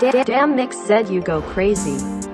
Damn Mix said you go crazy.